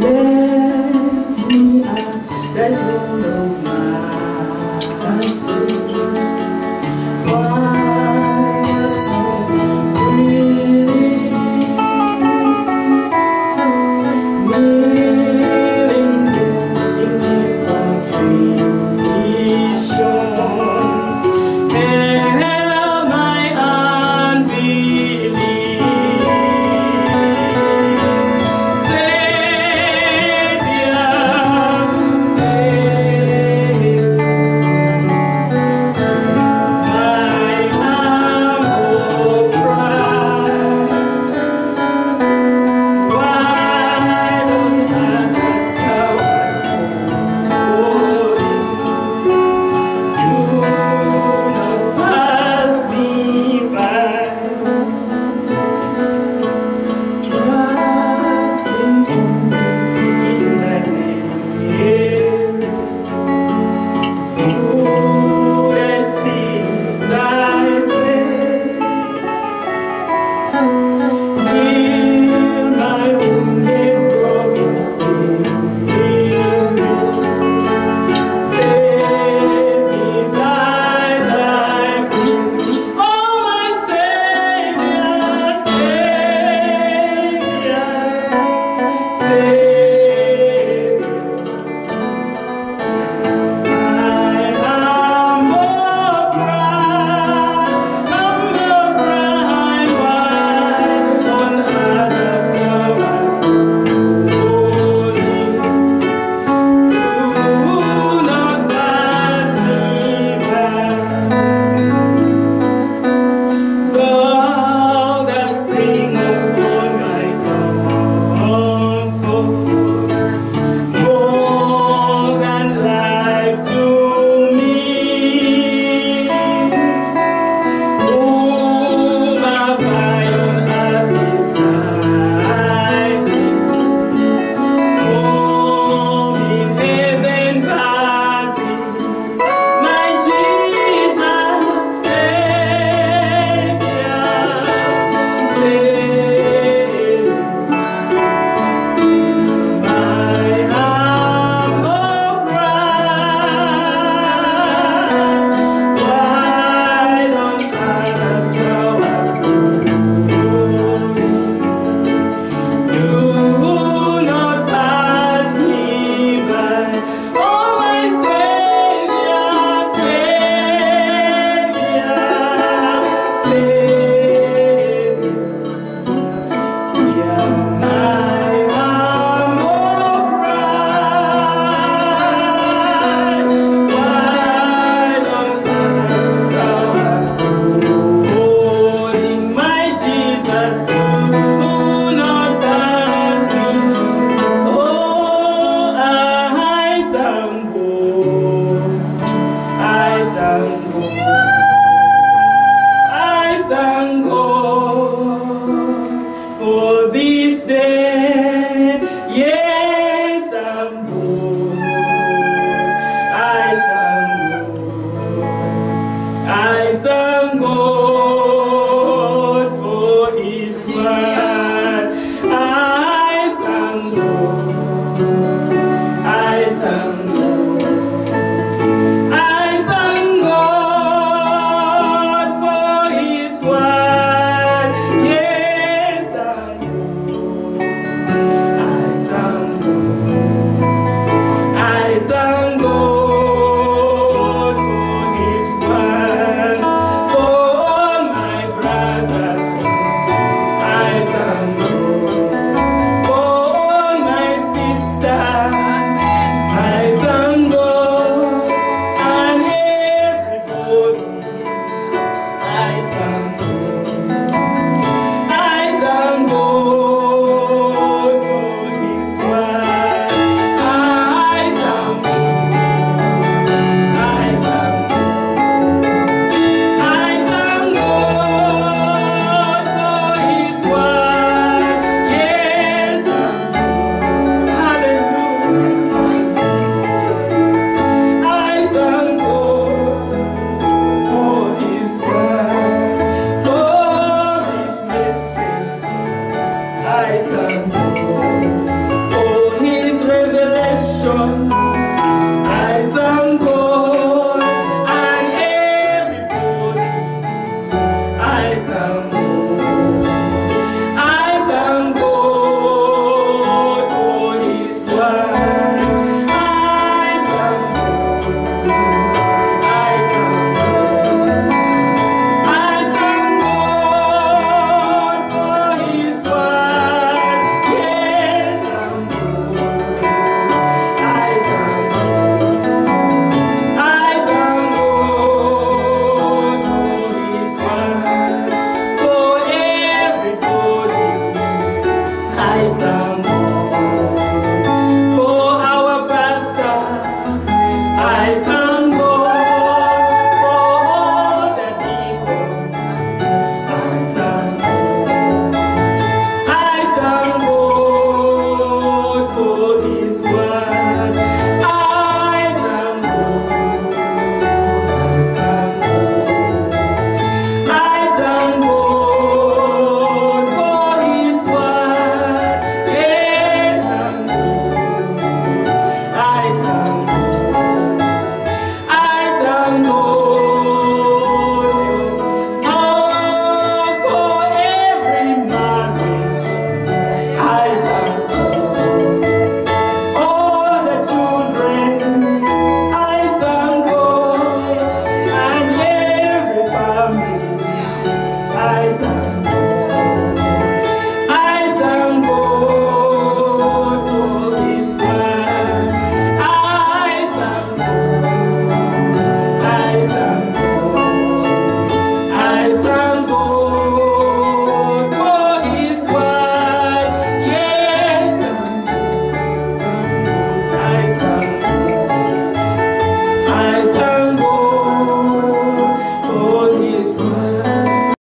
Let me ask the throne of mercy.